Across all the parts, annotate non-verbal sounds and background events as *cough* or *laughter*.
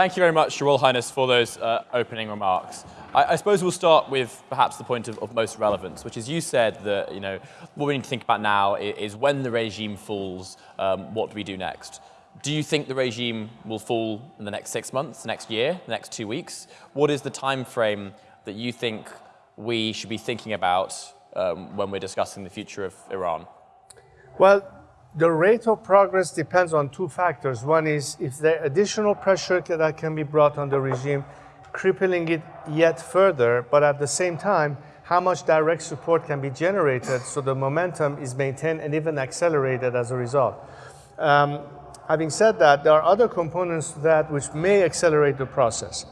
thank you very much, Your Royal Highness, for those uh, opening remarks. I, I, suppose we'll start with perhaps the point of, of, most relevance, which is you said that you know what we need to think about now is, is when the regime falls, um, what do we do next? Do you think the regime will fall in the next six months, the next year, the next two weeks? What is the time frame that you think we should be thinking about um, when we're discussing the future of Iran? Well, the rate of progress depends on two factors. One is if there additional pressure that can be brought on the regime, crippling it yet further, but at the same time, how much direct support can be generated so the momentum is maintained and even accelerated as a result. Um, having said that, there are other components to that which may accelerate the process.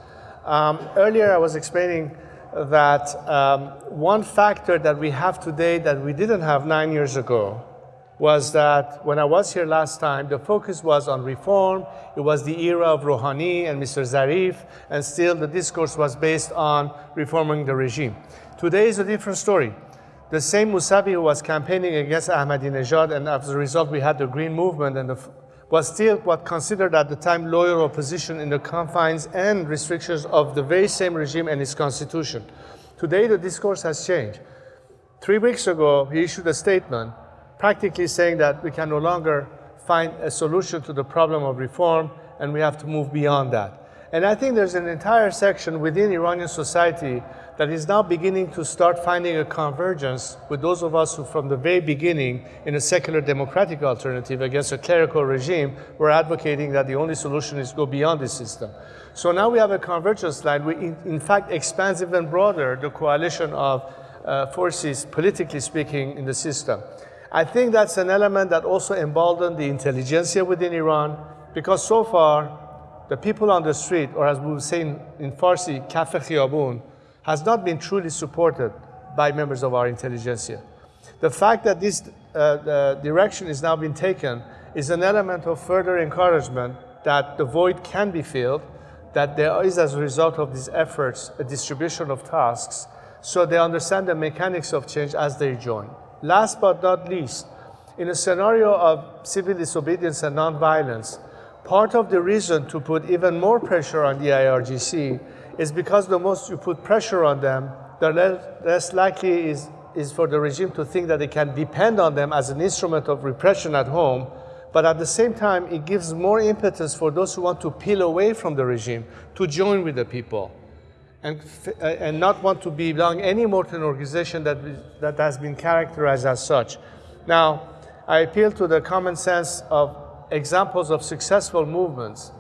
Um, earlier, I was explaining that um, one factor that we have today that we didn't have nine years ago was that when I was here last time, the focus was on reform. It was the era of Rouhani and Mr. Zarif, and still the discourse was based on reforming the regime. Today is a different story. The same Musavi who was campaigning against Ahmadinejad, and as a result we had the Green Movement, and the, was still what considered at the time loyal opposition in the confines and restrictions of the very same regime and its constitution. Today the discourse has changed. Three weeks ago, he issued a statement practically saying that we can no longer find a solution to the problem of reform and we have to move beyond that. And I think there's an entire section within Iranian society that is now beginning to start finding a convergence with those of us who from the very beginning in a secular democratic alternative against a clerical regime were advocating that the only solution is go beyond the system. So now we have a convergence line which in, in fact expands even broader the coalition of uh, forces, politically speaking, in the system. I think that's an element that also emboldened the intelligentsia within Iran, because so far, the people on the street, or as we would say in, in Farsi, kafe khiyabun, has not been truly supported by members of our intelligentsia. The fact that this uh, direction is now being taken is an element of further encouragement that the void can be filled, that there is, as a result of these efforts, a distribution of tasks, so they understand the mechanics of change as they join. Last but not least, in a scenario of civil disobedience and nonviolence, part of the reason to put even more pressure on the IRGC is because the most you put pressure on them, the less likely is, is for the regime to think that they can depend on them as an instrument of repression at home, but at the same time, it gives more impetus for those who want to peel away from the regime to join with the people and, and not want to belong anymore to an organization that, that has been characterized as such. Now, I appeal to the common sense of examples of successful movements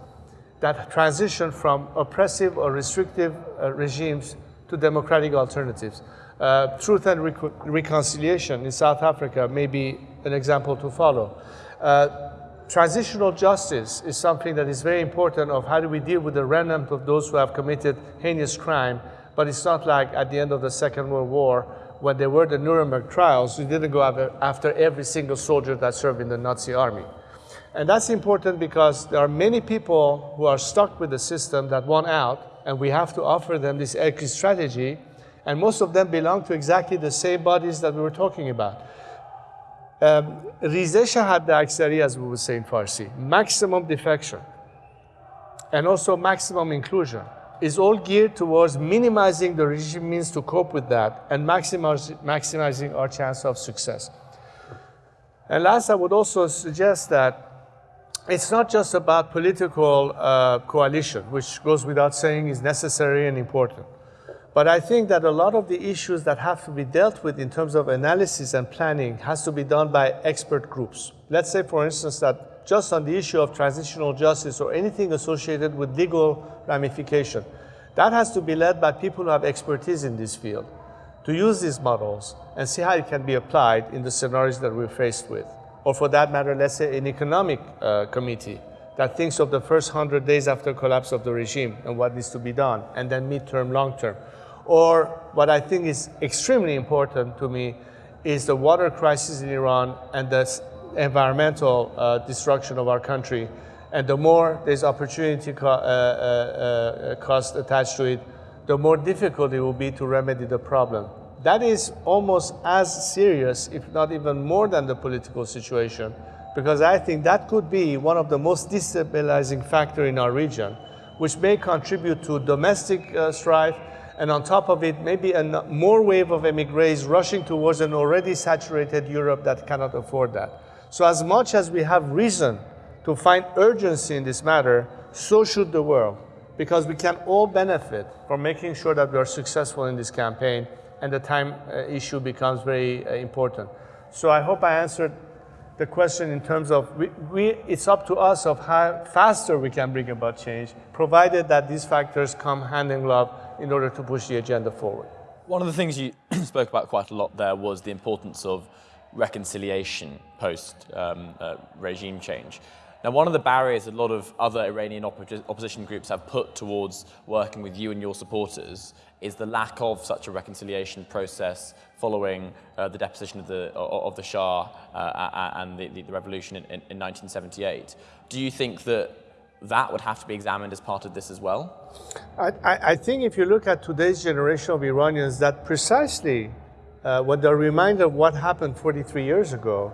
that transition from oppressive or restrictive uh, regimes to democratic alternatives. Uh, truth and reconciliation in South Africa may be an example to follow. Uh, Transitional justice is something that is very important of how do we deal with the remnant of those who have committed heinous crime, but it's not like at the end of the Second World War when there were the Nuremberg trials, we didn't go after every single soldier that served in the Nazi army. And that's important because there are many people who are stuck with the system that want out, and we have to offer them this exit strategy, and most of them belong to exactly the same bodies that we were talking about. ریزش حد اکثری as we would say in Farsi, maximum defection, and also maximum inclusion is all geared towards minimizing the regime means to cope with that and maximizing our chance of success. And last, I would also suggest that it's not just about political uh, coalition, which goes without saying is necessary and important. But I think that a lot of the issues that have to be dealt with in terms of analysis and planning has to be done by expert groups. Let's say, for instance, that just on the issue of transitional justice or anything associated with legal ramification, that has to be led by people who have expertise in this field to use these models and see how it can be applied in the scenarios that we're faced with. Or for that matter, let's say an economic uh, committee that thinks of the first 100 days after collapse of the regime and what needs to be done, and then midterm, long term. Or what I think is extremely important to me is the water crisis in Iran and the environmental uh, destruction of our country. And the more there's opportunity co uh, uh, uh, cost attached to it, the more difficult it will be to remedy the problem. That is almost as serious, if not even more than the political situation, because I think that could be one of the most destabilizing factor in our region which may contribute to domestic uh, strife, and on top of it, maybe a more wave of emigres rushing towards an already saturated Europe that cannot afford that. So as much as we have reason to find urgency in this matter, so should the world, because we can all benefit from making sure that we are successful in this campaign and the time uh, issue becomes very uh, important. So I hope I answered the question in terms of we, we, it's up to us of how faster we can bring about change, provided that these factors come hand in glove in order to push the agenda forward. One of the things you *clears throat* spoke about quite a lot there was the importance of reconciliation post um, uh, regime change. Now, one of the barriers a lot of other Iranian oppo opposition groups have put towards working with you and your supporters is the lack of such a reconciliation process following uh, the deposition of the, of the Shah uh, and the, the revolution in, in, in 1978. Do you think that that would have to be examined as part of this as well? I, I think if you look at today's generation of Iranians, that precisely uh, what they're reminded of what happened 43 years ago,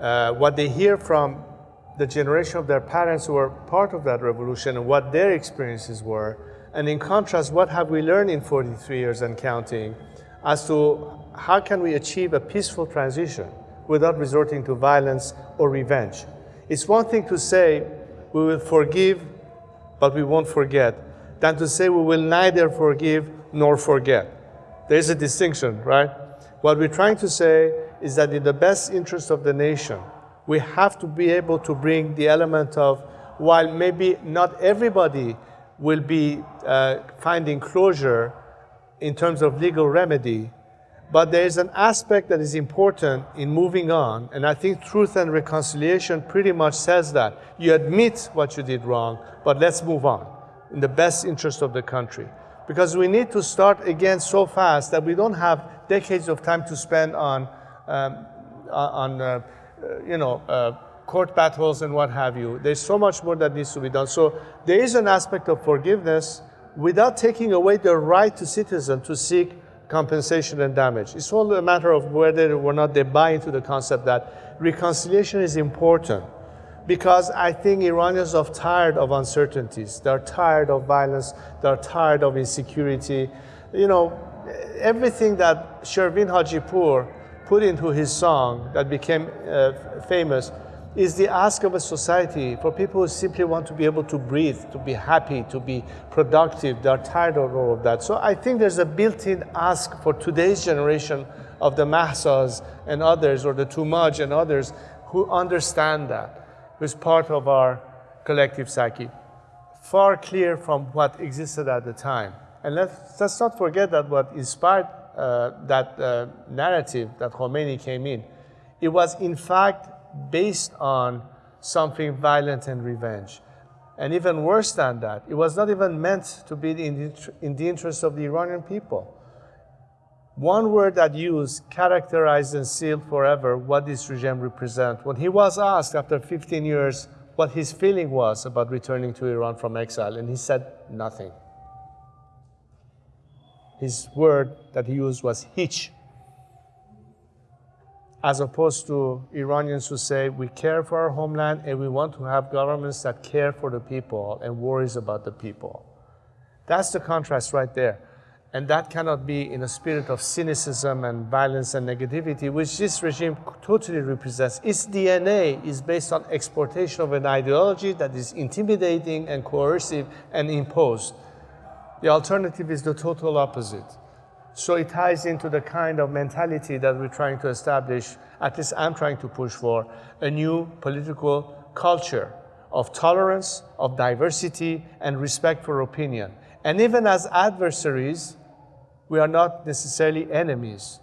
uh, what they hear from the generation of their parents who were part of that revolution and what their experiences were, and in contrast, what have we learned in 43 years and counting as to how can we achieve a peaceful transition without resorting to violence or revenge? It's one thing to say we will forgive, but we won't forget, than to say we will neither forgive nor forget. There's a distinction, right? What we're trying to say is that in the best interest of the nation, we have to be able to bring the element of, while maybe not everybody will be uh, finding closure in terms of legal remedy, but there is an aspect that is important in moving on, and I think truth and reconciliation pretty much says that. You admit what you did wrong, but let's move on in the best interest of the country. Because we need to start again so fast that we don't have decades of time to spend on, um, on uh, you know, uh, court battles and what have you. There's so much more that needs to be done. So there is an aspect of forgiveness without taking away the right to citizens to seek compensation and damage. It's all a matter of whether or not they buy into the concept that reconciliation is important because I think Iranians are tired of uncertainties. They're tired of violence. They're tired of insecurity. You know, everything that Shervin Hajipur put into his song that became uh, famous is the ask of a society for people who simply want to be able to breathe, to be happy, to be productive. They're tired of all of that. So I think there's a built-in ask for today's generation of the Mahsas and others, or the Toomaj and others, who understand that, who's part of our collective psyche. Far clear from what existed at the time. And let's, let's not forget that what inspired uh, that uh, narrative that Khomeini came in, it was in fact based on something violent and revenge. And even worse than that, it was not even meant to be in the, in the interest of the Iranian people. One word that used characterized and sealed forever what this regime represents. When he was asked after 15 years what his feeling was about returning to Iran from exile, and he said nothing. His word that he used was hitch, as opposed to Iranians who say we care for our homeland and we want to have governments that care for the people and worries about the people. That's the contrast right there. And that cannot be in a spirit of cynicism and violence and negativity, which this regime totally represents. Its DNA is based on exportation of an ideology that is intimidating and coercive and imposed. The alternative is the total opposite. So it ties into the kind of mentality that we're trying to establish, at least I'm trying to push for, a new political culture of tolerance, of diversity, and respect for opinion. And even as adversaries, we are not necessarily enemies.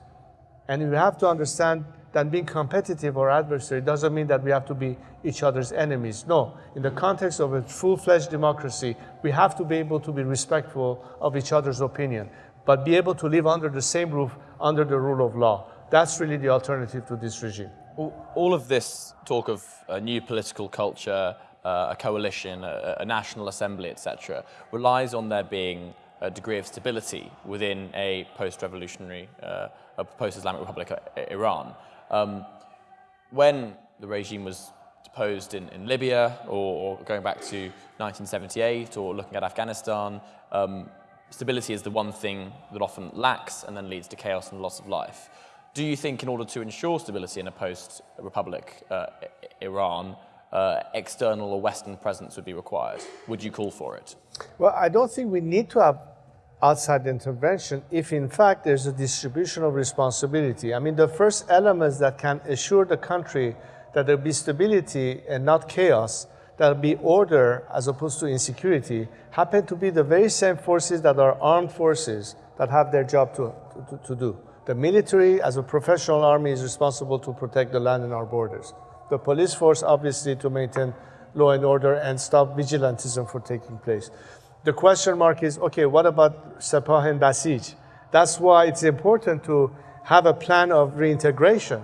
And we have to understand that being competitive or adversary doesn't mean that we have to be each other's enemies. No, in the context of a full-fledged democracy, we have to be able to be respectful of each other's opinion but be able to live under the same roof, under the rule of law. That's really the alternative to this regime. All of this talk of a new political culture, uh, a coalition, a, a national assembly, etc., relies on there being a degree of stability within a post-revolutionary, uh, a post-Islamic Republic, uh, Iran. Um, when the regime was deposed in, in Libya or, or, going back to 1978 or looking at Afghanistan, um, stability is the one thing that often lacks and then leads to chaos and loss of life. Do you think in order to ensure stability in a post-republic uh, Iran, uh, external or Western presence would be required? Would you call for it? Well, I don't think we need to have outside intervention if in fact there's a distribution of responsibility. I mean, the first elements that can assure the country that there'll be stability and not chaos, there'll be order as opposed to insecurity, happen to be the very same forces that are armed forces that have their job to, to, to do. The military, as a professional army, is responsible to protect the land and our borders. The police force, obviously, to maintain law and order and stop vigilantism from taking place. The question mark is, okay, what about Sepah and Basij? That's why it's important to have a plan of reintegration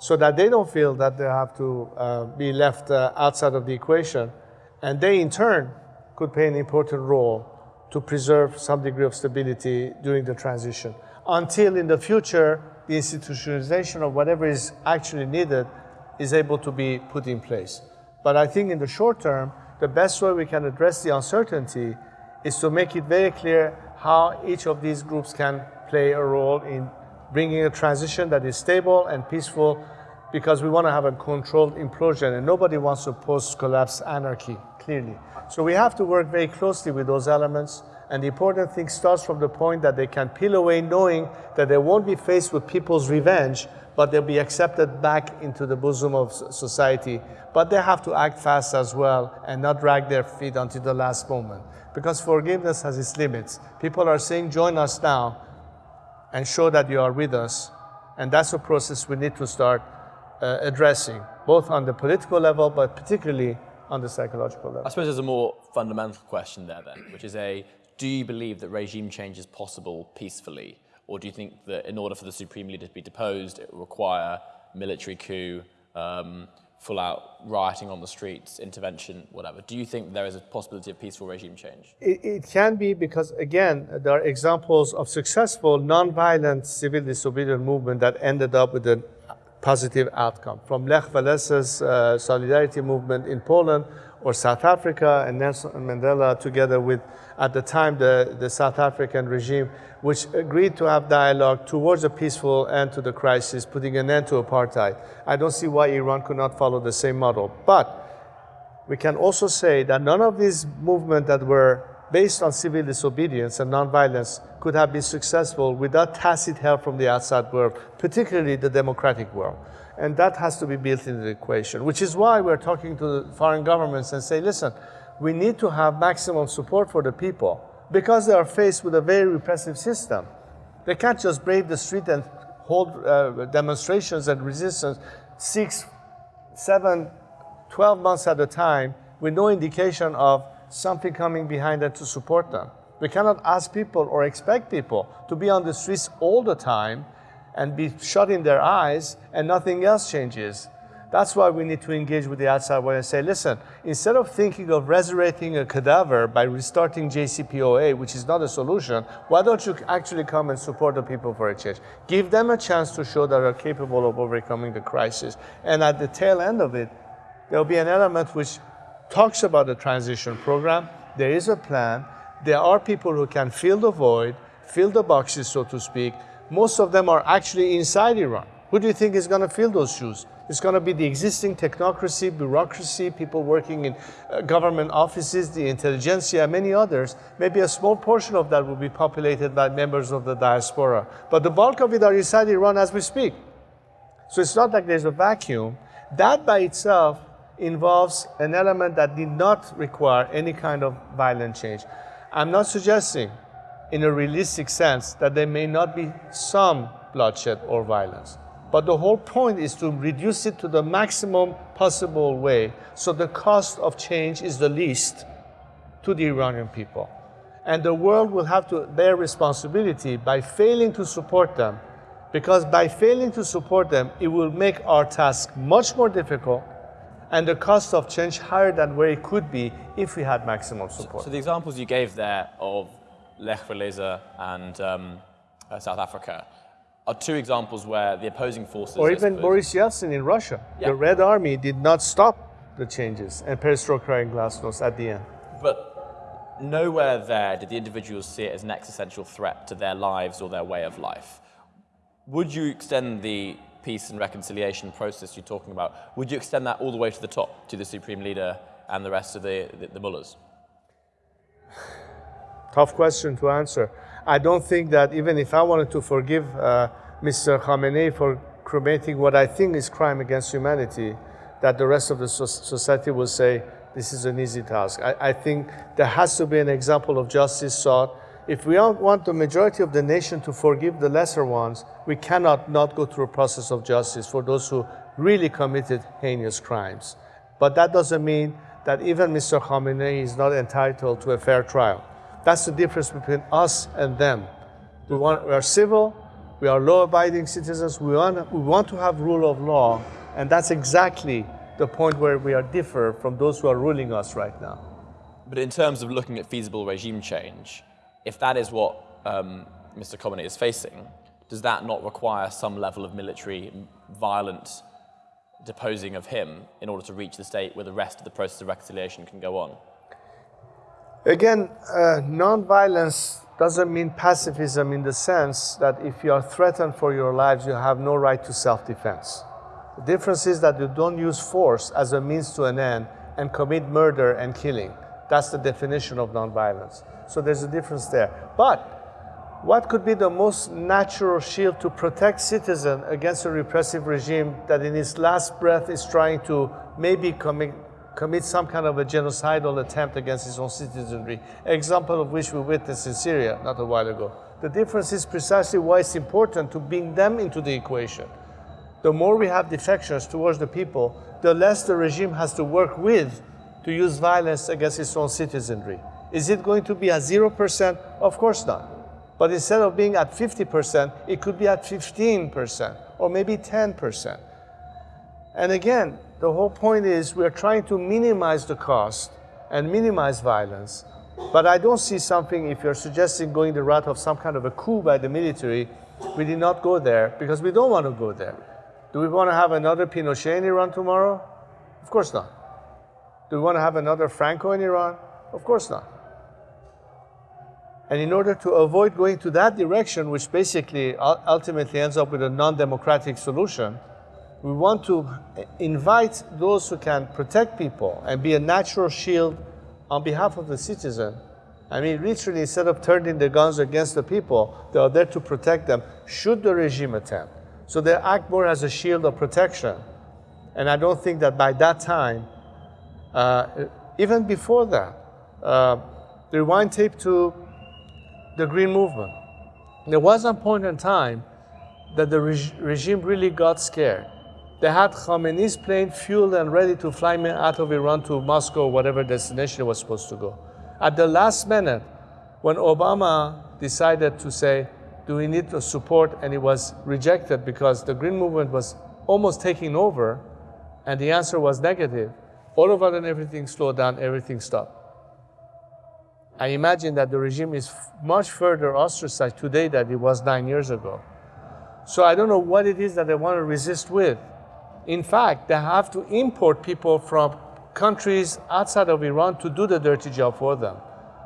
so that they don't feel that they have to uh, be left uh, outside of the equation. And they, in turn, could play an important role to preserve some degree of stability during the transition until in the future, the institutionalization of whatever is actually needed is able to be put in place. But I think in the short term, the best way we can address the uncertainty is to make it very clear how each of these groups can play a role in bringing a transition that is stable and peaceful because we want to have a controlled implosion and nobody wants to post-collapse anarchy, clearly. So we have to work very closely with those elements and the important thing starts from the point that they can peel away knowing that they won't be faced with people's revenge, but they'll be accepted back into the bosom of society. But they have to act fast as well and not drag their feet until the last moment. Because forgiveness has its limits. People are saying, join us now and show that you are with us. And that's a process we need to start uh, addressing, both on the political level, but particularly on the psychological level. I suppose there's a more fundamental question there then, which is a, do you believe that regime change is possible peacefully? Or do you think that in order for the supreme leader to be deposed, it will require military coup, um, full out rioting on the streets, intervention, whatever. Do you think there is a possibility of peaceful regime change? It, it can be because, again, there are examples of successful non-violent civil disobedience movement that ended up with a positive outcome. From Lech Wałęsa's uh, solidarity movement in Poland or South Africa and Nelson Mandela together with, at the time, the, the South African regime, which agreed to have dialogue towards a peaceful end to the crisis, putting an end to apartheid. I don't see why Iran could not follow the same model. But we can also say that none of these movements that were based on civil disobedience and nonviolence could have been successful without tacit help from the outside world, particularly the democratic world. And that has to be built into the equation, which is why we're talking to the foreign governments and say, listen, we need to have maximum support for the people because they are faced with a very repressive system. They can't just brave the street and hold uh, demonstrations and resistance six, seven, 12 months at a time with no indication of something coming behind them to support them. We cannot ask people or expect people to be on the streets all the time and be shut in their eyes and nothing else changes. That's why we need to engage with the outside world and say, listen, instead of thinking of resurrecting a cadaver by restarting JCPOA, which is not a solution, why don't you actually come and support the people for a change? Give them a chance to show that they're capable of overcoming the crisis. And at the tail end of it, there'll be an element which talks about the transition program. There is a plan. There are people who can fill the void, fill the boxes, so to speak. Most of them are actually inside Iran. Who do you think is going to fill those shoes? It's going to be the existing technocracy, bureaucracy, people working in uh, government offices, the intelligentsia, many others. Maybe a small portion of that will be populated by members of the diaspora. But the bulk of it are inside Iran as we speak. So it's not like there's a vacuum. That by itself involves an element that did not require any kind of violent change. I'm not suggesting, in a realistic sense, that there may not be some bloodshed or violence. But the whole point is to reduce it to the maximum possible way so the cost of change is the least to the Iranian people. And the world will have to bear responsibility by failing to support them because by failing to support them, it will make our task much more difficult and the cost of change higher than where it could be if we had maximum support. So, so the examples you gave there of Lech Walesa and um, uh, South Africa, are two examples where the opposing forces. Or even suppose- Boris Yeltsin in Russia. Yeah. The Red Army did not stop the changes and perestroika and glasnost at the end. But nowhere there did the individuals see it as an existential threat to their lives or their way of life. Would you extend the peace and reconciliation process you're talking about, would you extend that all the way to the top, to the supreme leader and the rest of the, the, the mullahs? Tough question to answer. I don't think that even if I wanted to forgive uh, Mr. Khamenei for committing what I think is crime against humanity, that the rest of the so- society will say this is an easy task. I, I think there has to be an example of justice sought. If we want the majority of the nation to forgive the lesser ones, we cannot not go through a process of justice for those who really committed heinous crimes. But that doesn't mean that even Mr. Khamenei is not entitled to a fair trial. That's the difference between us and them. We, want, we are civil, we are law abiding citizens, we want, we want to have rule of law, and that's exactly the point where we are differ from those who are ruling us right now. But in terms of looking at feasible regime change, if that is what um, Mr. Khamenei is facing, does that not require some level of military violent deposing of him in order to reach the state where the rest of the process of reconciliation can go on? Again, uh, non-violence doesn't mean pacifism in the sense that if you are threatened for your lives, you have no right to self-defense. The difference is that you don't use force as a means to an end and commit murder and killing. That's the definition of non-violence. So there's a difference there. But what could be the most natural shield to protect citizens against a repressive regime that in its last breath is trying to maybe commit, commit some kind of a genocidal attempt against its own citizenry, example of which we witnessed in Syria not a while ago. The difference is precisely why it's important to bring them into the equation. The more we have defections towards the people, the less the regime has to work with to use violence against its own citizenry. Is it going to be at 0%? Of course not. But instead of being at 50%, it could be at 15% or maybe 10%. And again, the whole point is we're trying to minimize the cost and minimize violence. But I don't see something, if you're suggesting going the route of some kind of a coup by the military, we did not go there because we don't want to go there. Do we want to have another Pinochet in Iran tomorrow? Of course not. Do we want to have another Franco in Iran? Of course not. And in order to avoid going to that direction, which basically ultimately ends up with a non democratic solution, we want to invite those who can protect people and be a natural shield on behalf of the citizen. I mean, literally, instead of turning the guns against the people, they are there to protect them should the regime attempt. So they act more as a shield of protection. And I don't think that by that time, uh, even before that, uh, rewind tape to the Green Movement. There was a point in time that the reg- regime really got scared. They had Khamenei's plane fueled and ready to fly me out of Iran to Moscow, whatever destination it was supposed to go. At the last minute, when Obama decided to say, do we need the support, and it was rejected because the Green Movement was almost taking over, and the answer was negative, all of a sudden everything slowed down, everything stopped. I imagine that the regime is much further ostracized today than it was nine years ago. So I don't know what it is that they want to resist with. In fact, they have to import people from countries outside of Iran to do the dirty job for them.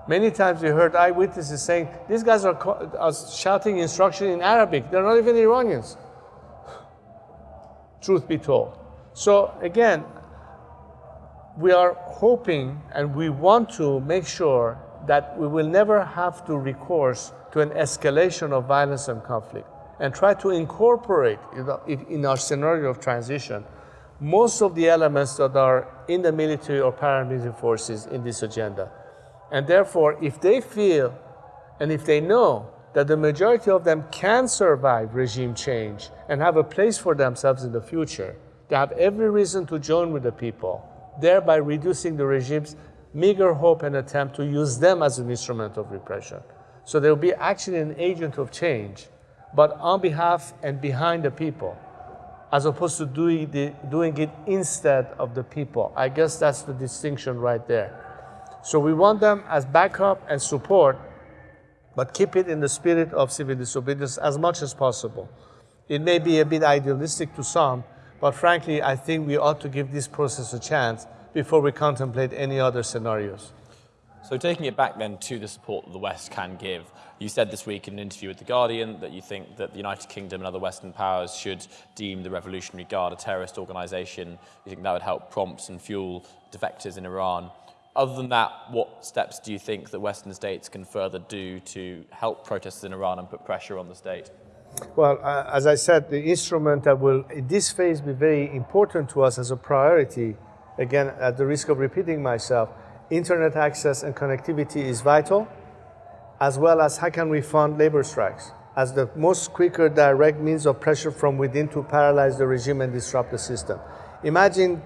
Many times we heard eyewitnesses saying, these guys are, are shouting instruction in Arabic. They're not even Iranians. *sighs* Truth be told. So again, we are hoping and we want to make sure that we will never have to recourse to an escalation of violence and conflict and try to incorporate in our scenario of transition most of the elements that are in the military or paramilitary forces in this agenda. And therefore, if they feel and if they know that the majority of them can survive regime change and have a place for themselves in the future, they have every reason to join with the people, thereby reducing the regime's meager hope and attempt to use them as an instrument of repression. So they'll be actually an agent of change, but on behalf and behind the people, as opposed to doing, the, doing it instead of the people. I guess that's the distinction right there. So we want them as backup and support, but keep it in the spirit of civil disobedience as much as possible. It may be a bit idealistic to some, but frankly, I think we ought to give this process a chance before we contemplate any other scenarios. So taking it back then to the support that the West can give, you said this week in an interview with The Guardian that you think that the United Kingdom and other Western powers should deem the Revolutionary Guard a terrorist organization. You think that would help prompt and fuel defectors in Iran. Other than that, what steps do you think that Western states can further do to help protesters in Iran and put pressure on the state? Well, uh, as I said, the instrument that will, in this phase, be very important to us as a priority, again, at the risk of repeating myself, internet access and connectivity is vital, as well as how can we fund labor strikes as the most quicker direct means of pressure from within to paralyze the regime and disrupt the system. Imagine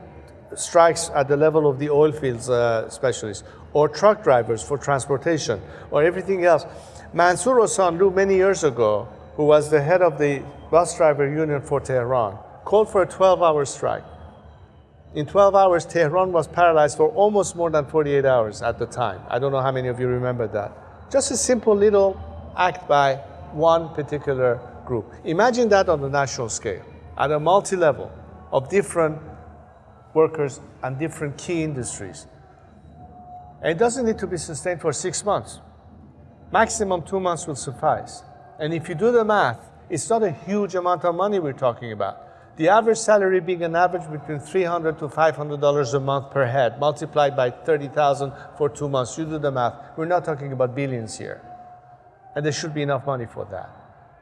strikes at the level of the oil fields uh, specialists, or truck drivers for transportation, or everything else. Mansour Osanloo, many years ago, who was the head of the bus driver union for Tehran, called for a 12-hour strike. In 12 hours, Tehran was paralyzed for almost more than 48 hours at the time. I don't know how many of you remember that. Just a simple little act by one particular group. Imagine that on the national scale, at a multi-level of different workers and different key industries. And it doesn't need to be sustained for six months. Maximum two months will suffice. And if you do the math, it's not a huge amount of money we're talking about. The average salary being an average between 300 to $500 a month per head, multiplied by 30,000 for two months. You do the math. We're not talking about billions here. And there should be enough money for that.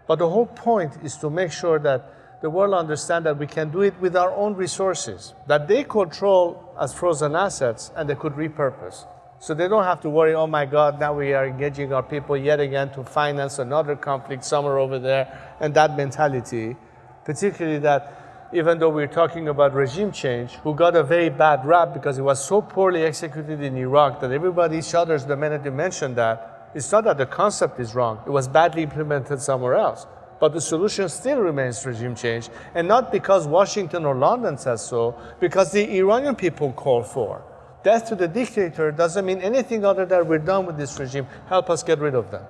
But the whole point is to make sure that the world understand that we can do it with our own resources, that they control as frozen assets and they could repurpose. So they don't have to worry, oh my God, now we are engaging our people yet again to finance another conflict somewhere over there, and that mentality, particularly that even though we're talking about regime change, who got a very bad rap because it was so poorly executed in Iraq that everybody shudders the minute you mention that, it's not that the concept is wrong, it was badly implemented somewhere else. But the solution still remains regime change, and not because Washington or London says so, because the Iranian people call for death to the dictator doesn't mean anything other than we're done with this regime. Help us get rid of them.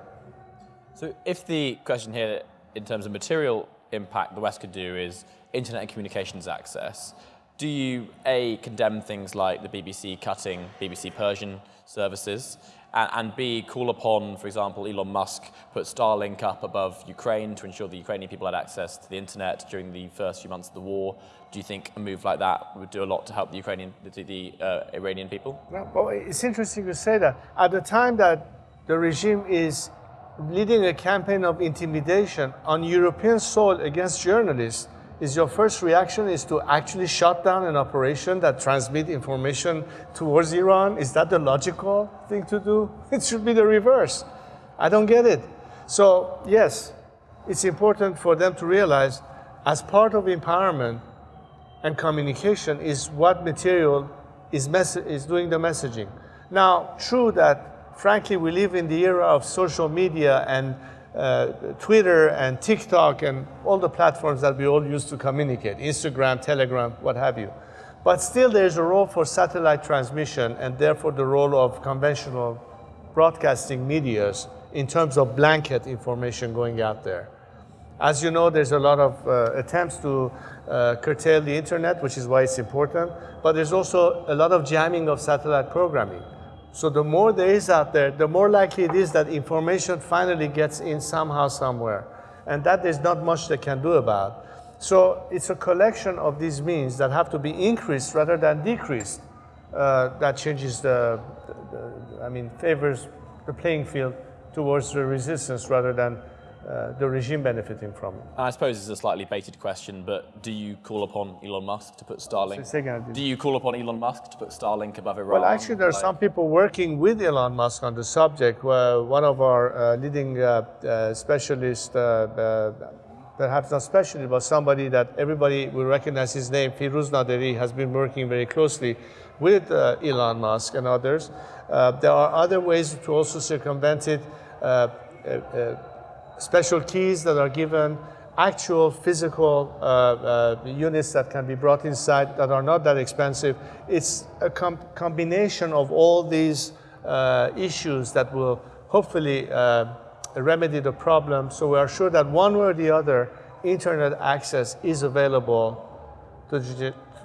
So if the question here, in terms of material impact the West could do is internet and communications access, do you, A, condemn things like the BBC cutting BBC Persian services, and, and, B, call upon, for example, Elon Musk put Starlink up above Ukraine to ensure the Ukrainian people had access to the internet during the first few months of the war. Do you think a move like that would do a lot to help the Ukrainian, the, the uh, Iranian people? Well, it's interesting to say that. At the time that the regime is leading a campaign of intimidation on European soil against journalists, is your first reaction is to actually shut down an operation that transmit information towards Iran? Is that the logical thing to do? *laughs* It should be the reverse. I don't get it. So yes, it's important for them to realize as part of empowerment and communication is what material is, is doing the messaging. Now, true that frankly we live in the era of social media and uh, Twitter and TikTok and all the platforms that we all use to communicate, Instagram, Telegram, what have you. But still there's a role for satellite transmission and therefore the role of conventional broadcasting medias in terms of blanket information going out there. As you know, there's a lot of uh, attempts to uh, curtail the internet, which is why it's important, but there's also a lot of jamming of satellite programming. So the more there is out there, the more likely it is that information finally gets in somehow, somewhere. And that there's not much they can do about. So it's a collection of these means that have to be increased rather than decreased. Uh, that changes the, the, the, I mean, favors the playing field towards the resistance rather than uh, the regime benefiting from it. I suppose it's a slightly baited question, but do you call upon Elon Musk to put Starlink? Do you call upon Elon Musk to put Starlink above Iran? Well, actually, there are like... some people working with Elon Musk on the subject. Where one of our uh, leading uh, uh specialists, uh, uh, perhaps not specialist, but somebody that everybody will recognize his name, Firuz Naderi, has been working very closely with Elon Musk and others. there are other ways to also circumvent it special keys that are given, actual physical uh, uh, units that can be brought inside that are not that expensive. It's a com combination of all these uh, issues that will hopefully uh, remedy the problem. So we are sure that one way or the other, internet access is available to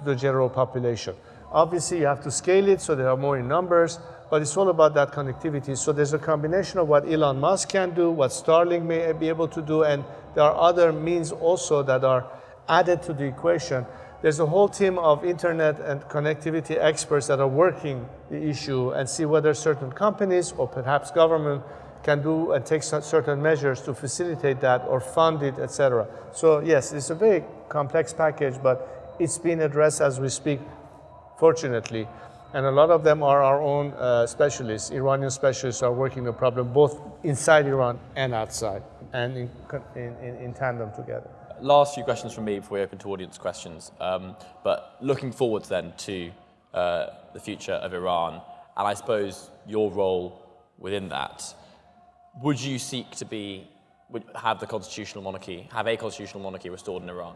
the general population. Obviously, you have to scale it so there are more in numbers, but it's all about that connectivity. So there's a combination of what Elon Musk can do, what Starlink may be able to do, and there are other means also that are added to the equation. There's a whole team of internet and connectivity experts that are working the issue and see whether certain companies or perhaps government can do and take certain measures to facilitate that or fund it, etc. So yes, it's a very complex package, but it's being addressed as we speak, fortunately. And a lot of them are our own uh, specialists. Iranian specialists are working the problem both inside Iran and outside, and in, in, in tandem together. Last few questions from me before we open to audience questions. Um, but looking forwards then to uh, the future of Iran, and I suppose your role within that, would you seek to be, would have the constitutional monarchy, have a constitutional monarchy restored in Iran?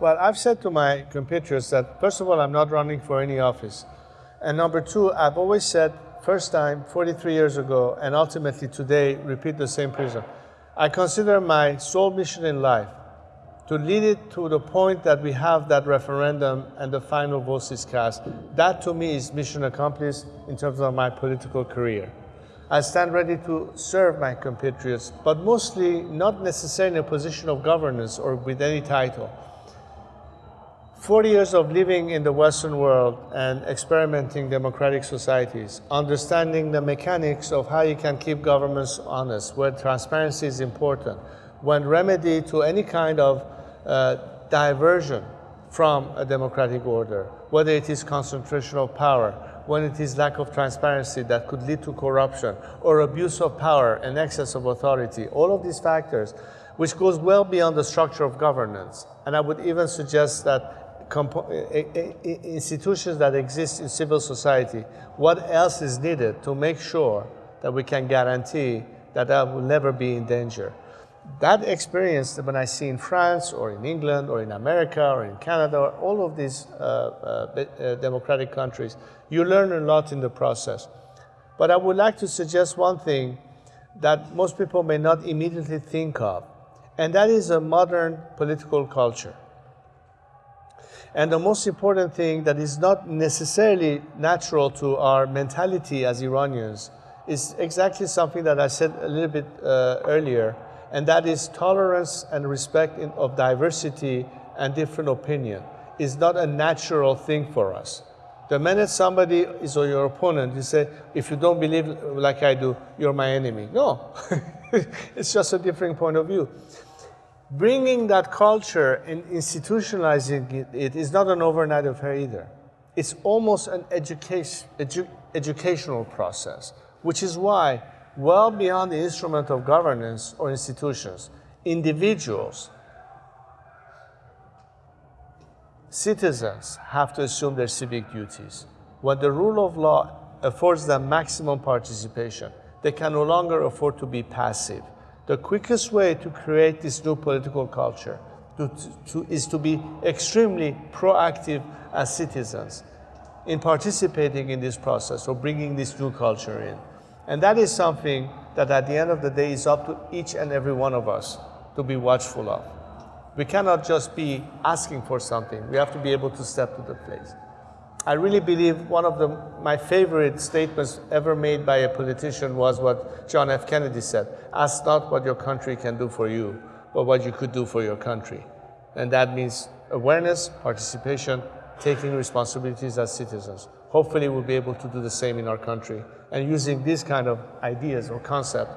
Well, I've said to my compatriots that, first of all, I'm not running for any office. And number two, I've always said, first time, 43 years ago, and ultimately today, repeat the same prism. I consider my sole mission in life to lead it to the point that we have that referendum and the final vote is cast. That to me is mission accomplished in terms of my political career. I stand ready to serve my compatriots, but mostly not necessarily in a position of governance or with any title. 40 years of living in the Western world and experimenting democratic societies, understanding the mechanics of how you can keep governments honest, where transparency is important, when remedy to any kind of uh, diversion from a democratic order, whether it is concentration of power, when it is lack of transparency that could lead to corruption, or abuse of power and excess of authority, all of these factors, which goes well beyond the structure of governance. And I would even suggest that institutions that exist in civil society, what else is needed to make sure that we can guarantee that that will never be in danger. That experience that when I see in France or in England or in America or in Canada, or all of these uh, uh, uh, democratic countries, you learn a lot in the process. But I would like to suggest one thing that most people may not immediately think of, and that is a modern political culture. And the most important thing that is not necessarily natural to our mentality as Iranians is exactly something that I said a little bit uh, earlier, and that is tolerance and respect in, of diversity and different opinion is not a natural thing for us. The minute somebody is your opponent, you say, if you don't believe like I do, you're my enemy. No, *laughs* it's just a different point of view bringing that culture and institutionalizing it, is not an overnight affair either. It's almost an education, edu educational process, which is why, well beyond the instrument of governance or institutions, individuals, citizens have to assume their civic duties. When the rule of law affords them maximum participation, they can no longer afford to be passive the quickest way to create this new political culture to, to, is to be extremely proactive as citizens in participating in this process or bringing this new culture in. And that is something that at the end of the day is up to each and every one of us to be watchful of. We cannot just be asking for something. We have to be able to step to the place. I really believe one of the, my favorite statements ever made by a politician was what John F. Kennedy said, ask not what your country can do for you, but what you could do for your country. And that means awareness, participation, taking responsibilities as citizens. Hopefully we'll be able to do the same in our country and using these kind of ideas or concepts.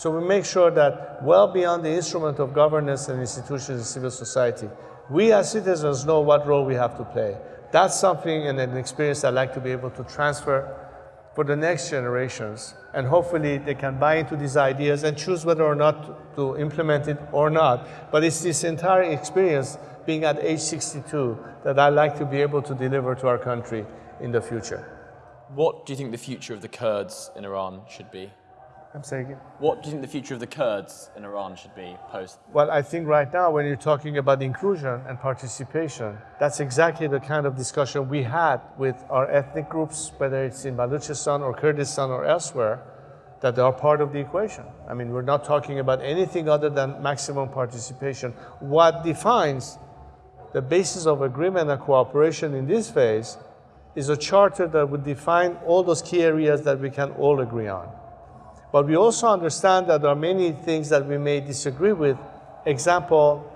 So we make sure that well beyond the instrument of governance and institutions in civil society, we as citizens know what role we have to play that's something and an experience I'd like to be able to transfer for the next generations. And hopefully they can buy into these ideas and choose whether or not to implement it or not. But it's this entire experience being at age 62 that I'd like to be able to deliver to our country in the future. What do you think the future of the Kurds in Iran should be? I'm saying What do you think the future of the Kurds in Iran should be post? Well, I think right now when you're talking about inclusion and participation, that's exactly the kind of discussion we had with our ethnic groups, whether it's in Balochistan or Kurdistan or elsewhere, that they are part of the equation. I mean, we're not talking about anything other than maximum participation. What defines the basis of agreement and cooperation in this phase is a charter that would define all those key areas that we can all agree on. But we also understand that there are many things that we may disagree with. Example,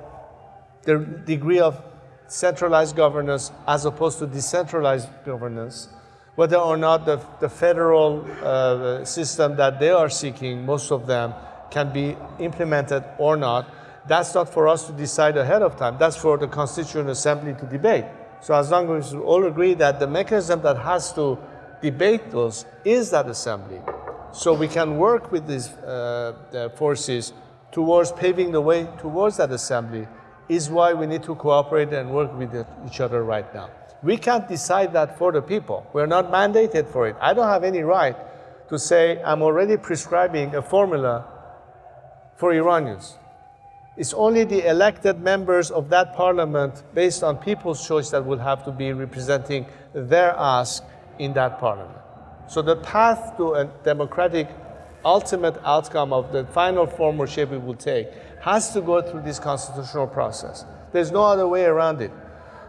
the degree of centralized governance as opposed to decentralized governance, whether or not the, the federal uh, system that they are seeking, most of them, can be implemented or not. That's not for us to decide ahead of time. That's for the Constituent Assembly to debate. So as long as we all agree that the mechanism that has to debate those is that assembly, so we can work with these uh, forces towards paving the way towards that assembly is why we need to cooperate and work with each other right now. We can't decide that for the people. We're not mandated for it. I don't have any right to say I'm already prescribing a formula for Iranians. It's only the elected members of that parliament based on people's choice that will have to be representing their ask in that parliament. So the path to a democratic ultimate outcome of the final form or shape it will take has to go through this constitutional process. There's no other way around it.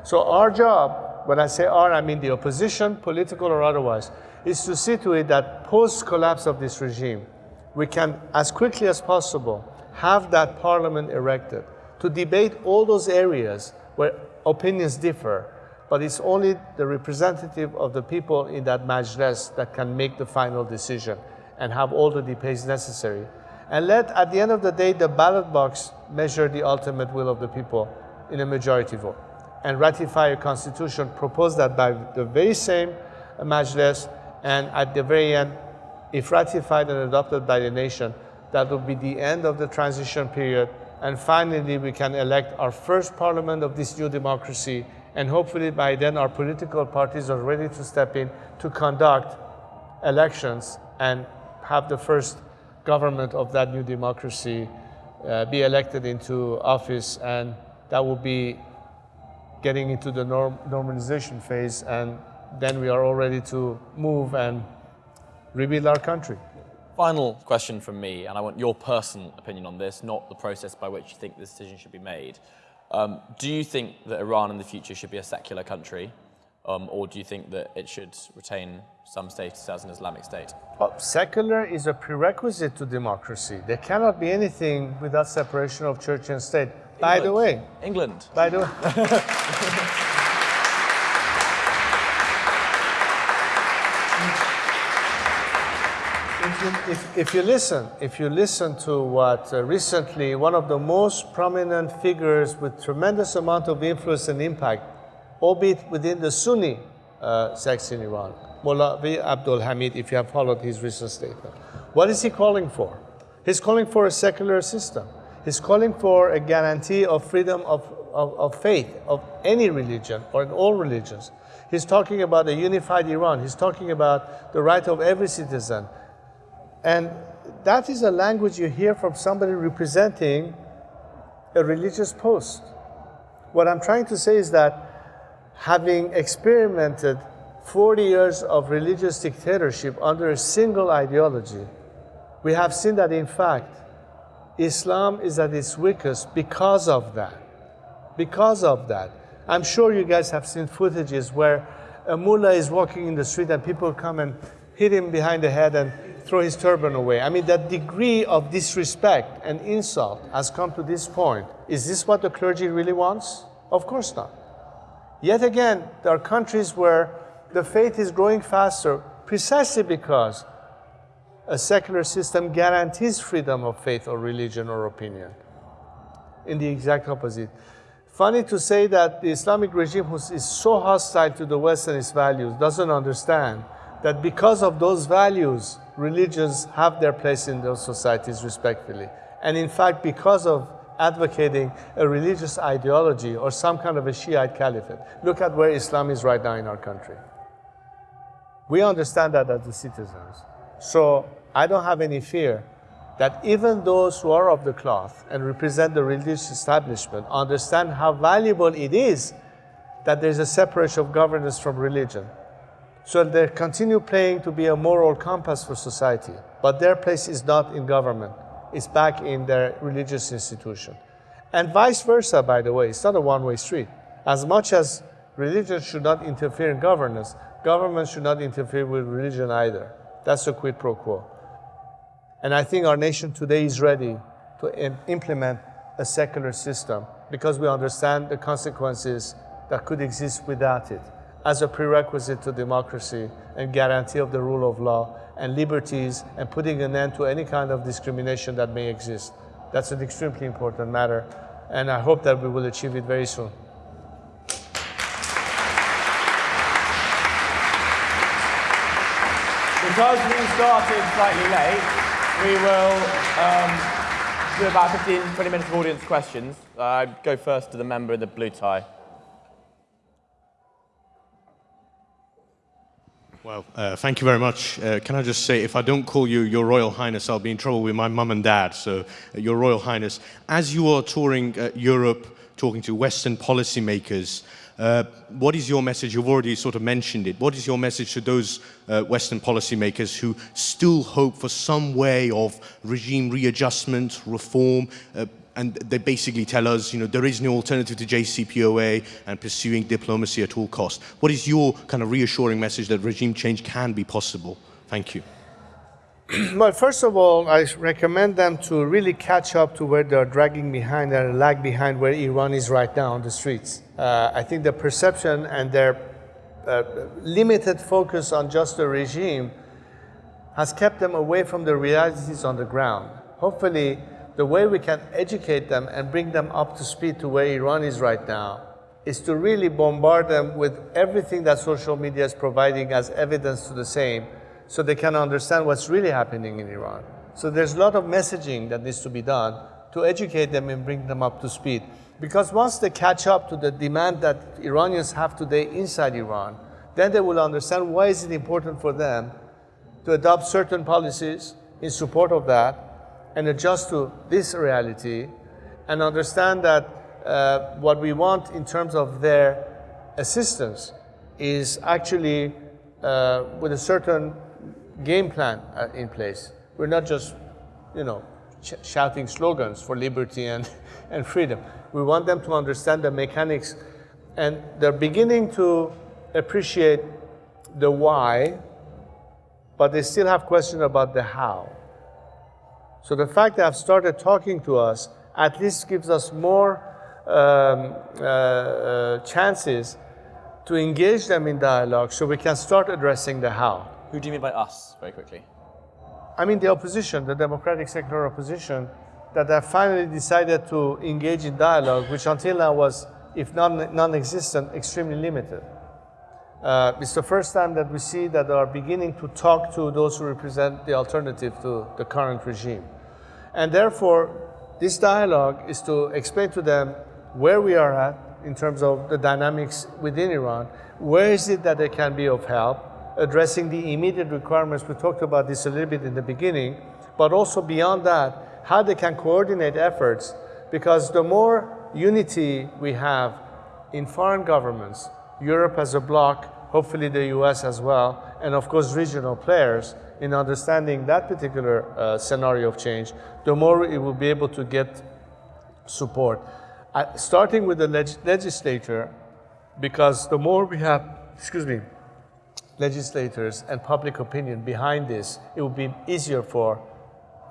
So our job, when I say our, I mean the opposition, political or otherwise, is to see to it that post-collapse of this regime, we can, as quickly as possible, have that parliament erected to debate all those areas where opinions differ, but it's only the representative of the people in that majlis that can make the final decision and have all the debates necessary. And let, at the end of the day, the ballot box measure the ultimate will of the people in a majority vote and ratify a constitution proposed that by the very same Majlis and at the very end, if ratified and adopted by the nation, that will be the end of the transition period. And finally we can elect our first parliament of this new democracy and hopefully by then our political parties are ready to step in to conduct elections and have the first government of that new democracy uh, be elected into office and that will be getting into the norm normalization phase and then we are all ready to move and rebuild our country. Final question from me, and I want your personal opinion on this, not the process by which you think this decision should be made. Um, do you think that Iran in the future should be a secular country? Um, or do you think that it should retain some status as an Islamic state? Well, secular is a prerequisite to democracy. There cannot be anything without separation of church and state. England. By the way, England. By the way. *laughs* if, if you, listen, if you listen to what uh, recently one of the most prominent figures with tremendous amount of influence and impact albeit within the Sunni uh, sects in Iran. Molavi Abdul Hamid, if you have followed his recent statement. What is he calling for? He's calling for a secular system. He's calling for a guarantee of freedom of, of, of faith, of any religion or in all religions. He's talking about a unified Iran. He's talking about the right of every citizen. And that is a language you hear from somebody representing a religious post. What I'm trying to say is that having experimented 40 years of religious dictatorship under a single ideology, we have seen that in fact, Islam is at its weakest because of that. Because of that. I'm sure you guys have seen footages where a mullah is walking in the street and people come and hit him behind the head and throw his turban away. I mean, that degree of disrespect and insult has come to this point. Is this what the clergy really wants? Of course not. Yet again, there are countries where the faith is growing faster precisely because a secular system guarantees freedom of faith or religion or opinion. In the exact opposite. Funny to say that the Islamic regime who is so hostile to the West and its values doesn't understand that because of those values, religions have their place in those societies respectfully. And in fact, because of advocating a religious ideology or some kind of a Shiite caliphate. Look at where Islam is right now in our country. We understand that as the citizens. So I don't have any fear that even those who are of the cloth and represent the religious establishment understand how valuable it is that there's a separation of governance from religion. So they continue playing to be a moral compass for society, but their place is not in government. It's back in their religious institution. And vice versa, by the way, it's not a one-way street. As much as religion should not interfere in governance, government should not interfere with religion either. That's a quid pro quo. And I think our nation today is ready to implement a secular system because we understand the consequences that could exist without it as a prerequisite to democracy and guarantee of the rule of law and liberties and putting an end to any kind of discrimination that may exist. That's an extremely important matter, and I hope that we will achieve it very soon. Because we started slightly late, we will um, do about 15, 20 minutes of audience questions. Uh, go first to the member in the blue tie. Well, uh, thank you very much. Uh, can I just say, if I don't call you Your Royal Highness, I'll be in trouble with my mum and dad. So, uh, Your Royal Highness, as you are touring uh, Europe, talking to Western policymakers, uh, what is your message? You've already sort of mentioned it. What is your message to those uh, Western policymakers who still hope for some way of regime readjustment, reform, and they basically tell us, you know, there is no alternative to JCPOA and pursuing diplomacy at all costs. What is your kind of reassuring message that regime change can be possible? Thank you. *clears throat* well, first of all, I recommend them to really catch up to where they're dragging behind and lag behind where Iran is right now on the streets. Uh, I think the perception and their uh, limited focus on just the regime has kept them away from the realities on the ground. Hopefully, the way we can educate them and bring them up to speed to where Iran is right now is to really bombard them with everything that social media is providing as evidence to the same so they can understand what's really happening in Iran. So there's a lot of messaging that needs to be done to educate them and bring them up to speed. Because once they catch up to the demand that Iranians have today inside Iran, then they will understand why is it important for them to adopt certain policies in support of that and adjust to this reality and understand that uh, what we want in terms of their assistance is actually uh, with a certain game plan uh, in place. We're not just, you know, shouting slogans for liberty and, *laughs* and freedom. We want them to understand the mechanics and they're beginning to appreciate the why, but they still have questions about the how. So the fact that I've started talking to us at least gives us more um, uh, uh, chances to engage them in dialogue so we can start addressing the how. Who do you mean by us, very quickly? I mean the opposition, the democratic secular opposition, that have finally decided to engage in dialogue, which until now was, if not non-existent, extremely limited. Uh, it's the first time that we see that they are beginning to talk to those who represent the alternative to the current regime. And therefore, this dialogue is to explain to them where we are at in terms of the dynamics within Iran, where is it that they can be of help, addressing the immediate requirements. We talked about this a little bit in the beginning, but also beyond that, how they can coordinate efforts, because the more unity we have in foreign governments, Europe as a bloc, hopefully the US as well, and of course regional players in understanding that particular uh, scenario of change, the more it will be able to get support. Uh, starting with the leg legislature, because the more we have, excuse me, legislators and public opinion behind this, it will be easier for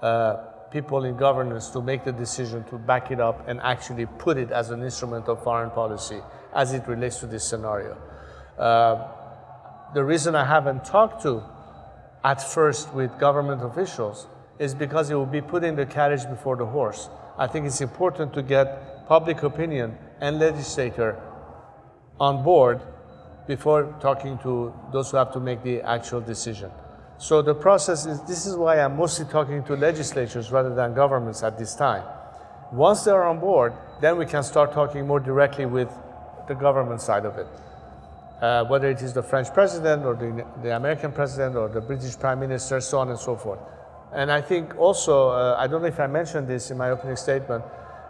uh, people in governance to make the decision to back it up and actually put it as an instrument of foreign policy as it relates to this scenario. Uh, the reason I haven't talked to at first with government officials is because it will be putting the carriage before the horse. I think it's important to get public opinion and legislator on board before talking to those who have to make the actual decision. So the process is, this is why I'm mostly talking to legislatures rather than governments at this time. Once they're on board, then we can start talking more directly with the government side of it. Uh, whether it is the French president or the, the, American president or the British prime minister, so on and so forth. And I think also, uh, I don't know if I mentioned this in my opening statement,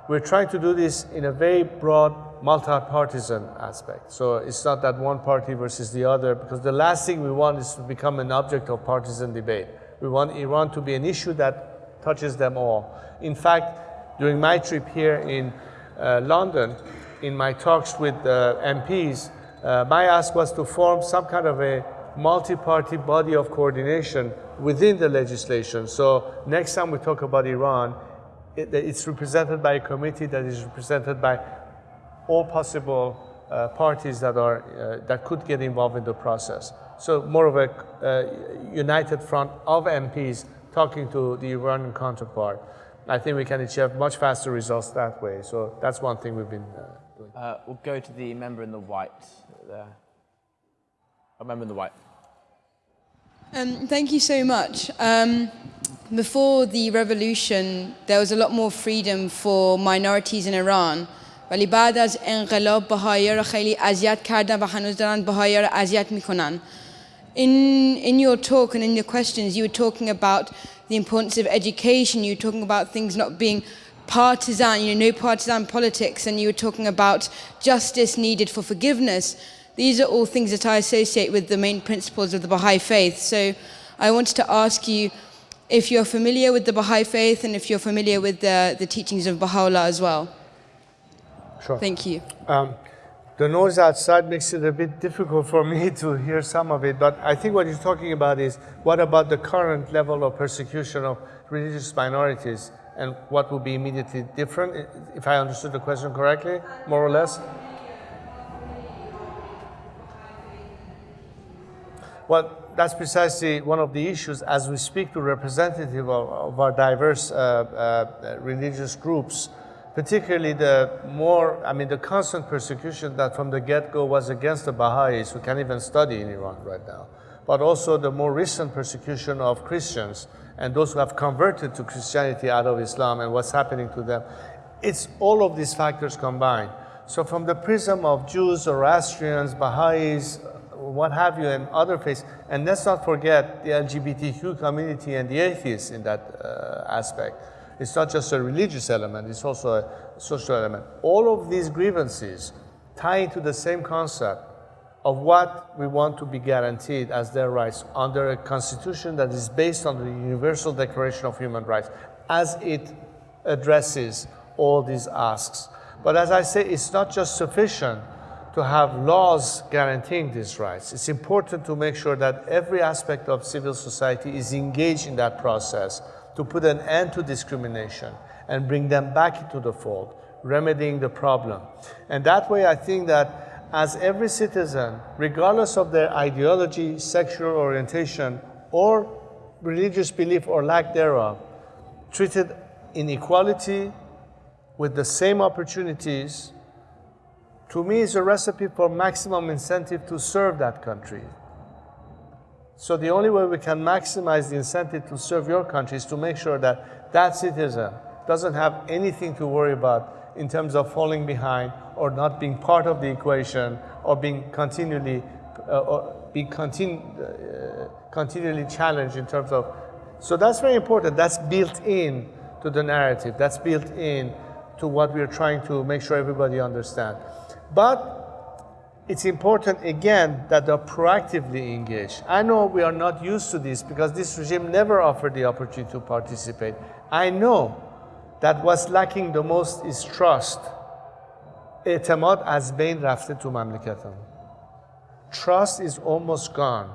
we're trying to do this in a very broad multi-partisan aspect. So it's not that one party versus the other, because the last thing we want is to become an object of partisan debate. We want Iran to be an issue that touches them all. In fact, during my trip here in uh, London, in my talks with uh, MPs, uh, my ask was to form some kind of a multi-party body of coordination within the legislation. So next time we talk about Iran, it, it's represented by a committee that is represented by all possible uh, parties that, are, uh, that could get involved in the process. So more of a uh, united front of MPs talking to the Iranian counterpart. I think we can achieve much faster results that way. So that's one thing we've been uh, doing. Uh, we'll go to the member in the white there. A member in the white. Um, thank you so much. Um, before the revolution, there was a lot more freedom for minorities in Iran. ولی بعد از انقلاب بهایی را خیلی اذیت کردن و هنوز دارن بهایی را اذیت میکنن. In, in your talk and in your questions, you were talking about the importance of education, you were talking about things not being partisan, you know, no partisan politics, and you were talking about justice needed for forgiveness. These are all things that I associate with the main principles of the Baha'i faith. So I wanted to ask you if you're familiar with the Baha'i faith and if you're familiar with the, the teachings of Baha'u'llah as well. Sure. Thank you. Um, the noise outside makes it a bit difficult for me to hear some of it, but I think what you're talking about is what about the current level of persecution of religious minorities and what would be immediately different, if I understood the question correctly, more or less? Well, that's precisely one of the issues as we speak to representatives of, of our diverse uh, uh, religious groups particularly the more, I mean, the constant persecution that from the get-go was against the Baha'is who can't even study in Iran right now, but also the more recent persecution of Christians and those who have converted to Christianity out of Islam and what's happening to them. It's all of these factors combined. So from the prism of Jews, Zoroastrians, Baha'is, what have you, and other faiths, and let's not forget the LGBTQ community and the atheists in that uh, aspect. It's not just a religious element, it's also a social element. All of these grievances tie into the same concept of what we want to be guaranteed as their rights under a constitution that is based on the Universal Declaration of Human Rights as it addresses all these asks. But as I say, it's not just sufficient to have laws guaranteeing these rights. It's important to make sure that every aspect of civil society is engaged in that process to put an end to discrimination and bring them back into the fold, remedying the problem. And that way, I think that as every citizen, regardless of their ideology, sexual orientation, or religious belief or lack thereof, treated in equality with the same opportunities, to me is a recipe for maximum incentive to serve that country, so the only way we can maximize the incentive to serve your country is to make sure that that citizen doesn't have anything to worry about in terms of falling behind or not being part of the equation or being continually uh, or being continu uh, continually challenged in terms of so that's very important that's built in to the narrative that's built in to what we're trying to make sure everybody understand but it's important again that they're proactively engaged. I know we are not used to this because this regime never offered the opportunity to participate. I know that what's lacking the most is trust. اعتماد از بین رفته تو مملکتم. Trust is almost gone.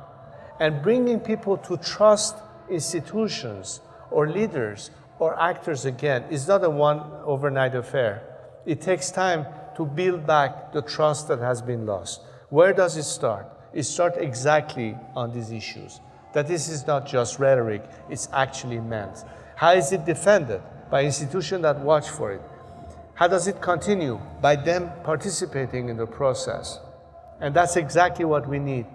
And bringing people to trust institutions or leaders or actors again is not a one overnight affair. It takes time to build back the trust that has been lost. Where does it start? It starts exactly on these issues. That this is not just rhetoric, it's actually meant. How is it defended? By institutions that watch for it. How does it continue? By them participating in the process. And that's exactly what we need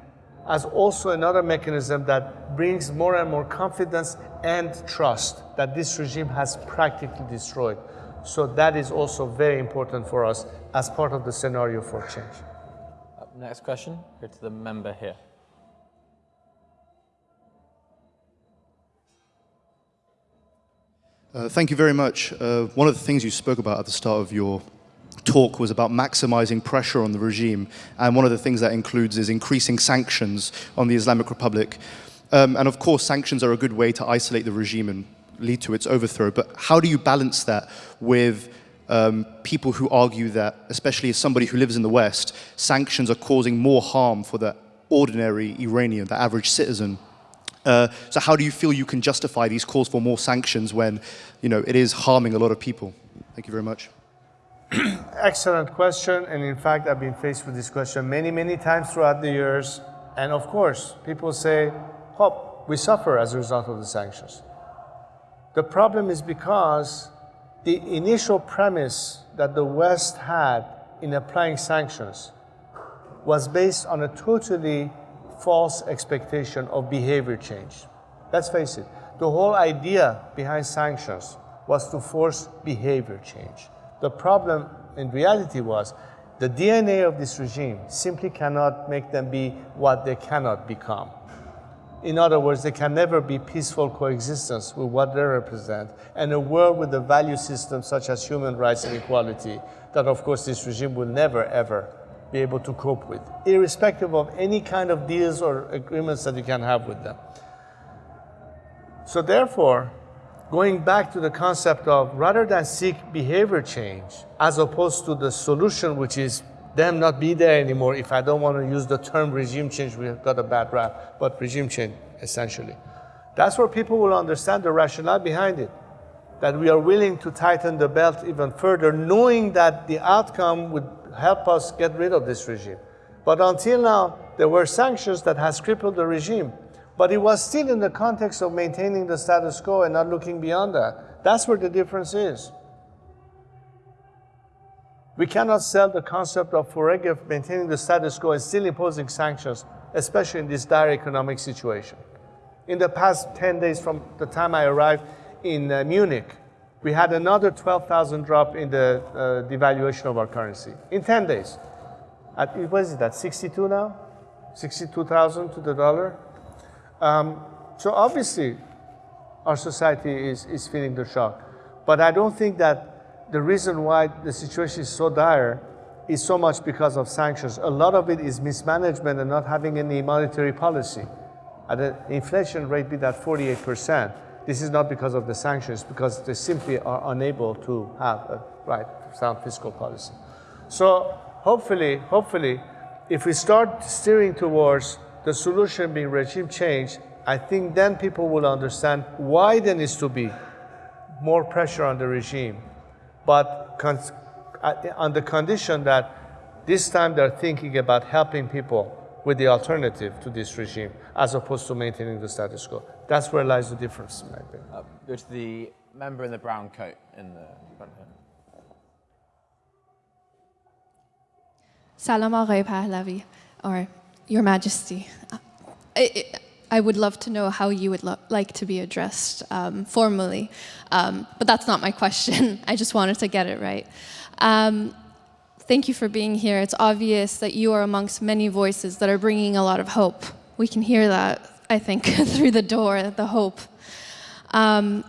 as also another mechanism that brings more and more confidence and trust that this regime has practically destroyed. So that is also very important for us as part of the scenario for change. next question, go to the member here. Uh, thank you very much. Uh, one of the things you spoke about at the start of your talk was about maximizing pressure on the regime. And one of the things that includes is increasing sanctions on the Islamic Republic. Um, and of course, sanctions are a good way to isolate the regime and lead to its overthrow. But how do you balance that with um, people who argue that, especially as somebody who lives in the West, sanctions are causing more harm for the ordinary Iranian, the average citizen? Uh, so how do you feel you can justify these calls for more sanctions when you know, it is harming a lot of people? Thank you very much. *clears throat* Excellent question. And in fact, I've been faced with this question many, many times throughout the years. And of course, people say, oh, we suffer as a result of the sanctions. The problem is because the initial premise that the West had in applying sanctions was based on a totally false expectation of behavior change. Let's face it, the whole idea behind sanctions was to force behavior change. The problem in reality was the DNA of this regime simply cannot make them be what they cannot become. In other words, there can never be peaceful coexistence with what they represent and a world with a value system such as human rights and equality that, of course, this regime will never, ever be able to cope with, irrespective of any kind of deals or agreements that you can have with them. So therefore, going back to the concept of rather than seek behavior change, as opposed to the solution, which is them not be there anymore, if I don't want to use the term regime change, we've got a bad rap, but regime change, essentially. That's where people will understand the rationale behind it, that we are willing to tighten the belt even further, knowing that the outcome would help us get rid of this regime. But until now, there were sanctions that has crippled the regime. But it was still in the context of maintaining the status quo and not looking beyond that. That's where the difference is. We cannot sell the concept of Foregev maintaining the status quo and still imposing sanctions, especially in this dire economic situation. In the past 10 days from the time I arrived in uh, Munich, we had another 12,000 drop in the uh, devaluation of our currency in 10 days. At, what is it, at 62 now? 62,000 to the dollar? Um, so obviously, our society is, is feeling the shock. But I don't think that the reason why the situation is so dire is so much because of sanctions. A lot of it is mismanagement and not having any monetary policy. At the inflation rate be that 48%, this is not because of the sanctions, because they simply are unable to have a right sound fiscal policy. So hopefully, hopefully, if we start steering towards the solution being regime change, I think then people will understand why there needs to be more pressure on the regime but uh, on the condition that this time they're thinking about helping people with the alternative to this regime, as opposed to maintaining the status quo. That's where lies the difference, in my opinion. Uh, go to the member in the brown coat in the front here. Salam Aghay Pahlavi, or Your Majesty. I, I would love to know how you would like to be addressed um, formally, um, but that's not my question. *laughs* I just wanted to get it right. Um, thank you for being here. It's obvious that you are amongst many voices that are bringing a lot of hope. We can hear that, I think, *laughs* through the door, the hope. Um,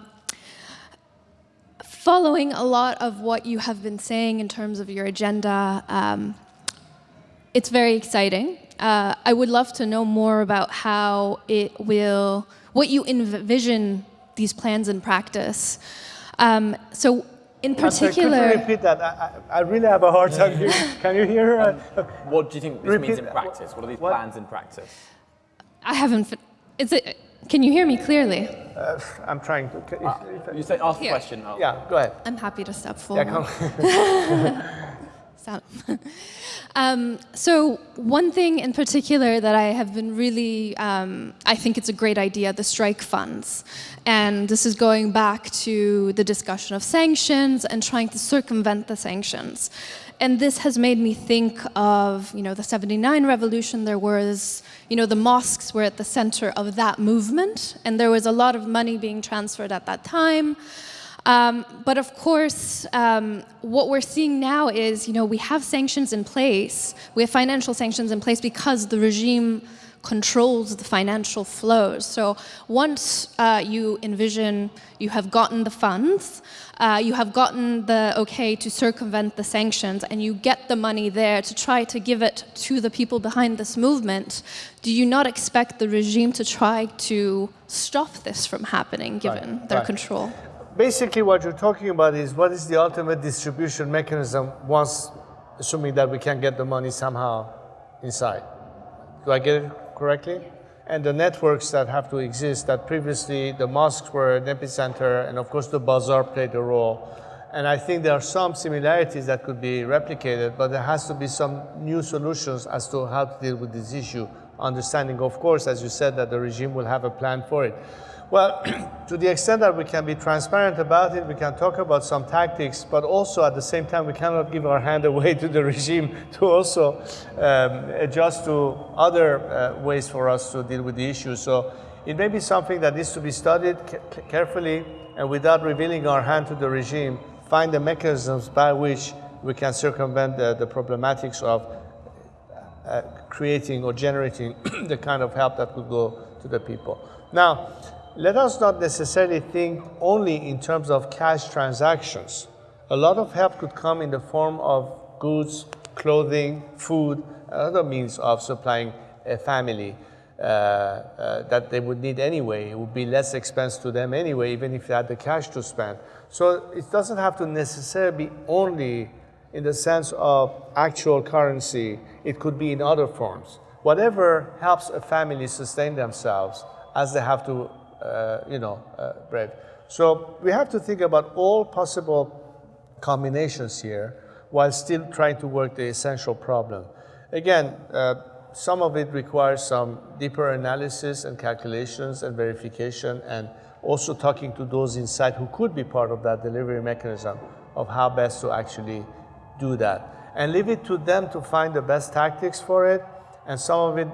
following a lot of what you have been saying in terms of your agenda, um, it's very exciting. Uh, I would love to know more about how it will, what you envision these plans in practice. Um, so in particular... Sorry, could you repeat that? I, I, really have a hard time hearing. *laughs* Can you hear her? Um, what do you think this repeat, means in practice? What are these what? plans in practice? I haven't... Is it, can you hear me clearly? Uh, I'm trying to... If, uh, you say ask the question. I'll... Yeah, go ahead. I'm happy to step forward. Yeah, *laughs* Um, so one thing in particular that I have been really, um, I think it's a great idea, the strike funds. And this is going back to the discussion of sanctions and trying to circumvent the sanctions. And this has made me think of, you know, the 79 revolution. There was, you know, the mosques were at the center of that movement. And there was a lot of money being transferred at that time. Um, but of course, um, what we're seeing now is, you know, we have sanctions in place, we have financial sanctions in place because the regime controls the financial flows. So once uh, you envision you have gotten the funds, uh, you have gotten the okay to circumvent the sanctions, and you get the money there to try to give it to the people behind this movement, do you not expect the regime to try to stop this from happening given Right, their right. control? Basically, what you're talking about is what is the ultimate distribution mechanism once, assuming that we can get the money somehow inside. Do I get it correctly? And the networks that have to exist, that previously the mosques were an epicenter, and of course the bazaar played a role. And I think there are some similarities that could be replicated, but there has to be some new solutions as to how to deal with this issue. Understanding, of course, as you said, that the regime will have a plan for it. Well, *clears throat* to the extent that we can be transparent about it, we can talk about some tactics, but also at the same time, we cannot give our hand *laughs* away to the regime to also um, adjust to other uh, ways for us to deal with the issue. So it may be something that needs to be studied ca- carefully and without revealing our hand to the regime, find the mechanisms by which we can circumvent the, the problematics of uh, creating or generating *clears throat* the kind of help that could go to the people. Now, let us not necessarily think only in terms of cash transactions. A lot of help could come in the form of goods, clothing, food, other means of supplying a family uh, uh, that they would need anyway. It would be less expense to them anyway, even if they had the cash to spend. So it doesn't have to necessarily be only in the sense of actual currency, it could be in other forms. Whatever helps a family sustain themselves as they have to, you know, uh, bread. So we have to think about all possible combinations here while still trying to work the essential problem. Again, uh, some of it requires some deeper analysis and calculations and verification and also talking to those inside who could be part of that delivery mechanism of how best to actually do that. And leave it to them to find the best tactics for it. And some of it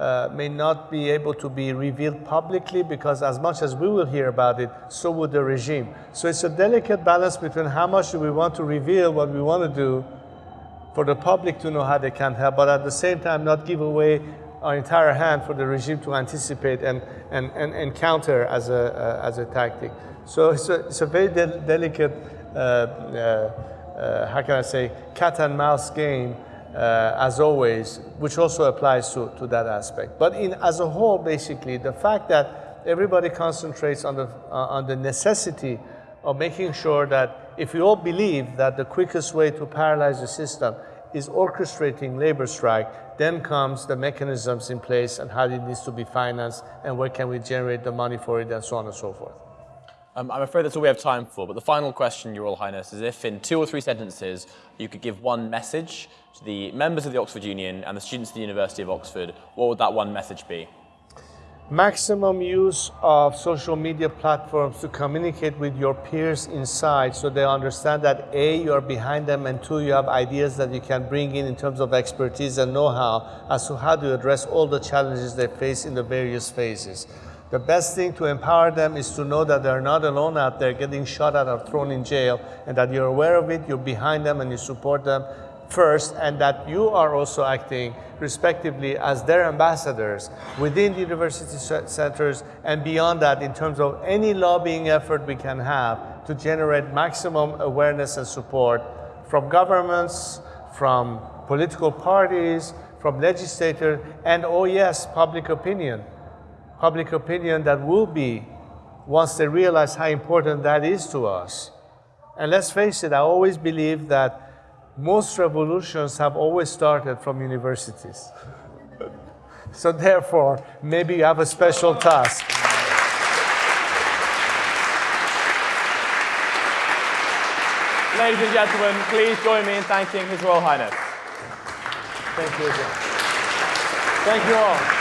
uh, may not be able to be revealed publicly because as much as we will hear about it, so would the regime. So it's a delicate balance between how much do we want to reveal what we want to do for the public to know how they can help, but at the same time not give away our entire hand for the regime to anticipate and, and, and, and counter as a, uh, as a tactic. So it's a, it's a very de delicate, uh, uh, uh, how can I say, cat and mouse game, uh, as always, which also applies to, to that aspect. But in, as a whole, basically, the fact that everybody concentrates on the, uh, on the necessity of making sure that if we all believe that the quickest way to paralyze the system is orchestrating labor strike, then comes the mechanisms in place and how it needs to be financed and where can we generate the money for it and so on and so forth. Um, I'm afraid that's all we have time for, but the final question, Your Royal Highness, is if in two or three sentences you could give one message to the members of the Oxford Union and the students of the University of Oxford, what would that one message be? maximum use of social media platforms to communicate with your peers inside so they understand that A, you are behind them, and two, you have ideas that you can bring in in terms of expertise and know-how as to how to address all the challenges they face in the various phases. The best thing to empower them is to know that they're not alone out there getting shot at or thrown in jail and that you're aware of it, you're behind them and you support them first and that you are also acting respectively as their ambassadors within the university centers and beyond that in terms of any lobbying effort we can have to generate maximum awareness and support from governments, from political parties, from legislators, and oh yes, public opinion. Public opinion that will be, once they realize how important that is to us. And let's face it, I always believe that most revolutions have always started from universities. *laughs* so therefore, maybe you have a special task. Ladies and gentlemen, please join me in thanking His Royal Highness. Thank you. Thank you all.